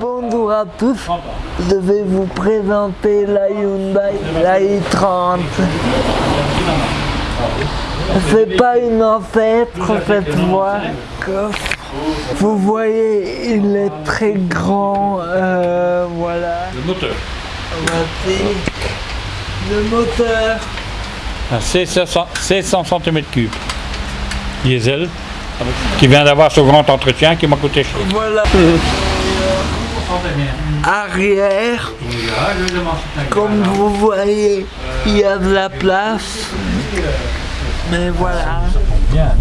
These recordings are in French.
Bonjour à tous, je vais vous présenter la Hyundai, la i30. C'est pas une ancêtre cette que Vous voyez, il est très grand, euh, voilà. Le moteur. Voici Le moteur, C500 C100 cm3 diesel qui vient d'avoir son grand entretien qui m'a coûté cher. voilà. Arrière, comme vous voyez, il y a de la place. Mais voilà. Bien.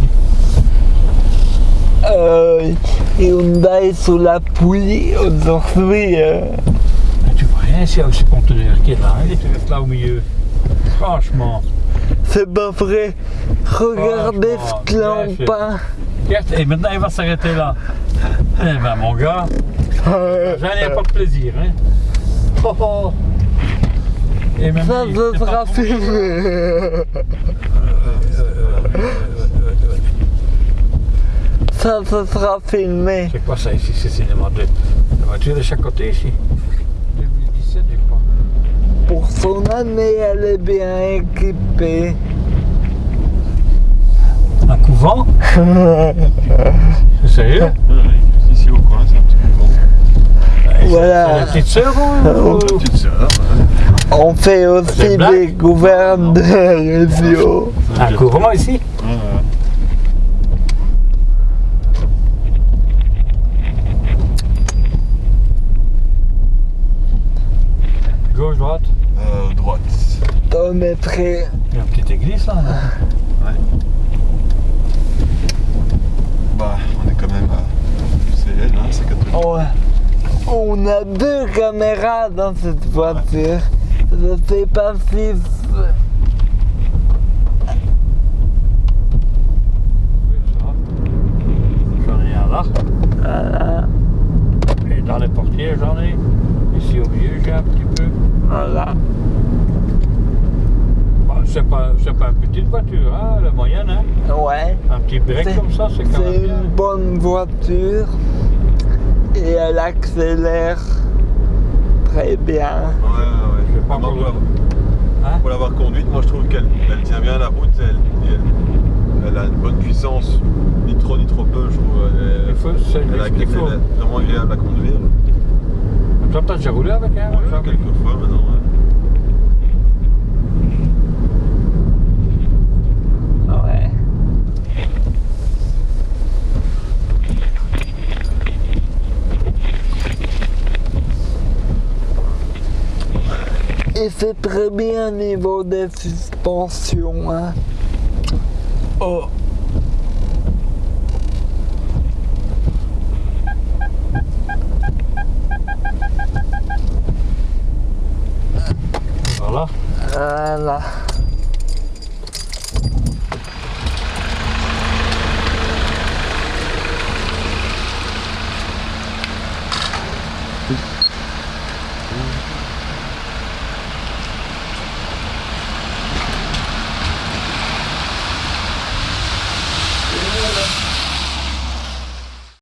Euh, Hyundai sous la poulie aujourd'hui. euh, Tu vois rien, c'est ce conteneur qui est là, hein, tu restes là au milieu. Franchement. C'est pas vrai. Regardez ce clampin. Et maintenant il va s'arrêter là. Eh ben mon gars, j'en ai pas de plaisir. Hein. Oh, oh. Et même Ça, lui, pas sera filmé. Ça, ce sera filmé. C'est quoi ça ici C'est cinéma de la voiture de chaque côté ici. 2017 je crois. Pour son année, elle est bien équipée. Un couvent C'est sérieux Ici au coin, c'est un petit couvent. Voilà. C'est la petite sœur ou... Petite sœur. On fait aussi des gouverneurs radio. Un couvent ici? Droite Euh, droite. On mettrait Il y a une petite église là. non Bah, on est quand même à. C'est elle, hein, c'est catholique. On, on a deux caméras dans cette voiture. Je sais pas si. J'en ai un là. Voilà, Et dans les portiers, j'en ai. Ici au milieu, j'ai un petit peu. voilà. C'est pas, c'est pas une petite voiture, hein, la moyenne. Hein. Ouais. Un petit break C'est- comme ça, c'est quand C'est même bien. une bonne voiture. Et elle accélère très bien. Ouais, ouais, Je sais pas pour Hein? pour l'avoir conduite, moi je trouve qu'elle elle tient bien la route. Elle, elle, elle a une bonne puissance, ni trop ni trop peu, je trouve. Elle, Il faut- c'est elle, est vraiment agréable à conduire. Toi, t'as déjà roulé avec un Ouais, Jean- quelques fois maintenant. ouais. Ouais. Et c'est très bien au niveau des suspensions. Hein. Oh. 啦。